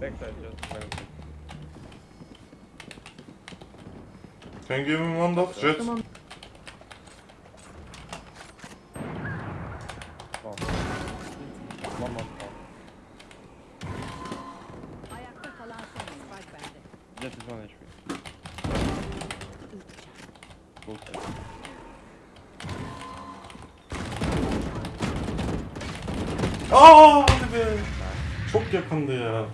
Backside just went. Can you give him one dot jet? Tamam. Bomb. One. Ayakta kalan son spike bende. Jet is one HP. Aa hadi be. Çok yakındı ya.